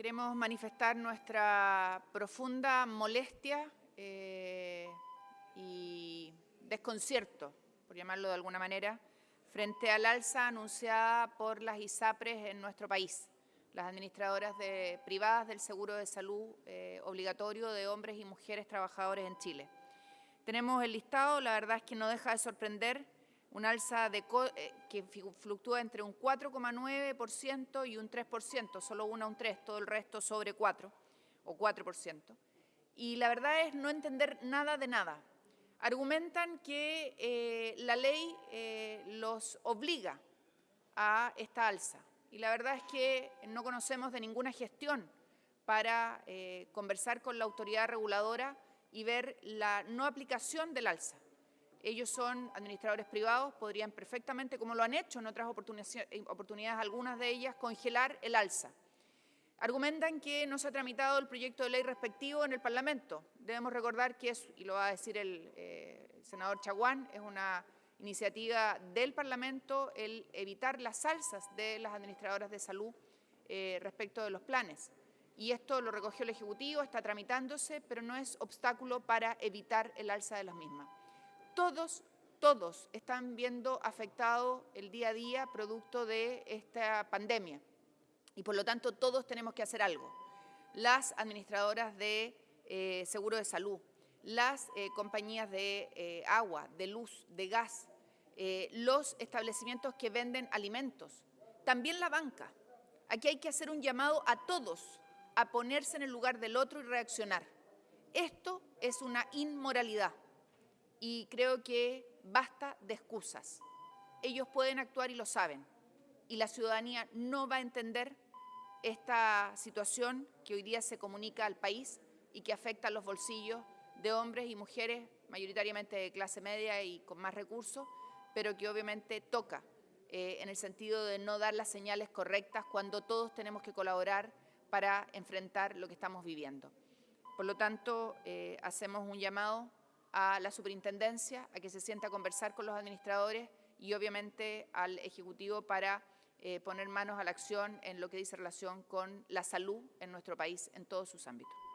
queremos manifestar nuestra profunda molestia eh, y desconcierto, por llamarlo de alguna manera, frente al alza anunciada por las ISAPRES en nuestro país, las administradoras privadas del seguro de salud eh, obligatorio de hombres y mujeres trabajadores en Chile. Tenemos el listado, la verdad es que no deja de sorprender, un alza de eh, que fluctúa entre un 4,9% y un 3%, solo una un 3, todo el resto sobre 4 o 4%. Y la verdad es no entender nada de nada. Argumentan que eh, la ley eh, los obliga a esta alza. Y la verdad es que no conocemos de ninguna gestión para conversar con la autoridad reguladora y ver la no aplicación del alza. Ellos son administradores privados, podrían perfectamente, como lo han hecho en otras oportunidades, algunas de ellas, congelar el alza. Argumentan que no se ha tramitado el proyecto de ley respectivo en el Parlamento. Debemos recordar que es, y lo va a decir el, eh, senador Chaguán, es una iniciativa del Parlamento el evitar las alzas de las administradoras de salud eh, respecto de los planes. Y esto lo recogió el Ejecutivo, está tramitándose, pero no es obstáculo para evitar el alza de las mismas todos, todos están viendo afectado el día a día producto de esta pandemia y por lo tanto todos tenemos que hacer algo. Las administradoras de eh, seguro de salud, las eh, compañías de eh, agua, de luz, de gas, los establecimientos que venden alimentos, también la banca. Aquí hay que hacer un llamado a todos a ponerse en el lugar del otro y reaccionar. Esto es una inmoralidad y creo que basta de excusas. Ellos pueden actuar y lo saben, y la ciudadanía no va a entender esta situación que hoy día se comunica al país y que afecta a los bolsillos de hombres y mujeres, mayoritariamente de clase media y con más recursos, pero que obviamente toca eh, en el sentido de no dar las señales correctas cuando todos tenemos que colaborar para enfrentar lo que estamos viviendo. Por lo tanto, eh, hacemos un llamado a la superintendencia, a que se sienta a conversar con los administradores y obviamente al Ejecutivo para eh, poner manos a la acción en lo que dice relación con la salud en nuestro país en todos sus ámbitos.